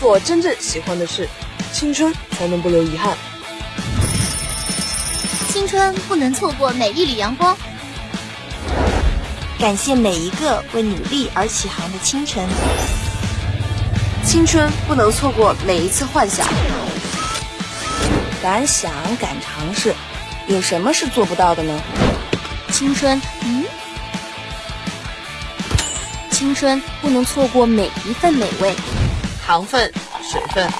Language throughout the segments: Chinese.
做真正喜欢的事，青春才能不留遗憾。青春不能错过每一缕阳光。感谢每一个为努力而起航的清晨。青春不能错过每一次幻想。敢想敢尝试，有什么是做不到的呢？青春，嗯，青春不能错过每一份美味。糖分、水分，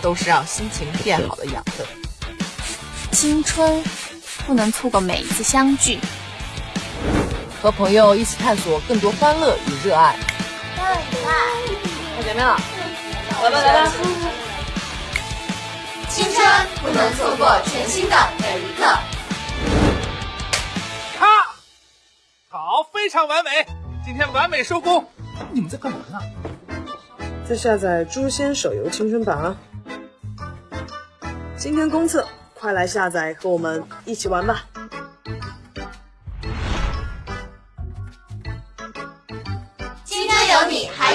都是让心情变好的养分。青春不能错过每一次相聚。和朋友一起探索更多欢乐与热爱。快太前面了，来吧来吧。青春不能错过全新的每一刻。咔，好，非常完美，今天完美收工。你们在干嘛呢？下载《诛仙》手游青春版啊。今天公测，快来下载和我们一起玩吧。青春有你，还